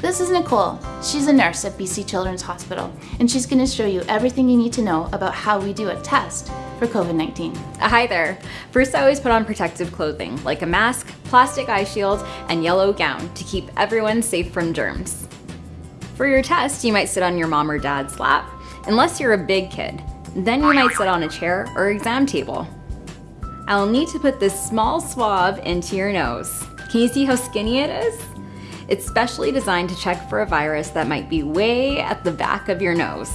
This is Nicole. She's a nurse at BC Children's Hospital, and she's going to show you everything you need to know about how we do a test for COVID-19. Hi there. First, I always put on protective clothing, like a mask, plastic eye shield, and yellow gown to keep everyone safe from germs. For your test, you might sit on your mom or dad's lap, unless you're a big kid. Then you might sit on a chair or exam table. I'll need to put this small swab into your nose. Can you see how skinny it is? It's specially designed to check for a virus that might be way at the back of your nose.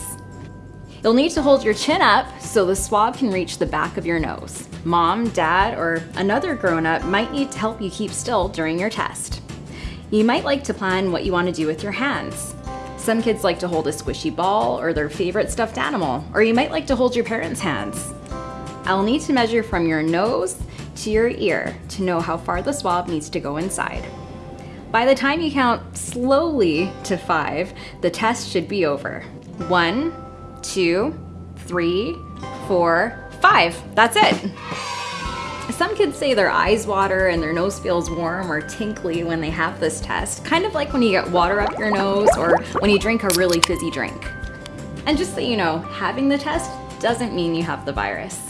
You'll need to hold your chin up so the swab can reach the back of your nose. Mom, dad, or another grown-up might need to help you keep still during your test. You might like to plan what you want to do with your hands. Some kids like to hold a squishy ball or their favorite stuffed animal, or you might like to hold your parents' hands. I'll need to measure from your nose to your ear to know how far the swab needs to go inside. By the time you count slowly to five, the test should be over. One, two, three, four, five. That's it. Some kids say their eyes water and their nose feels warm or tinkly when they have this test, kind of like when you get water up your nose or when you drink a really fizzy drink. And just so you know, having the test doesn't mean you have the virus.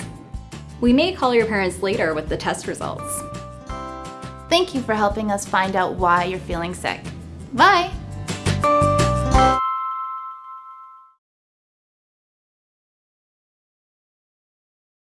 We may call your parents later with the test results. Thank you for helping us find out why you're feeling sick. Bye!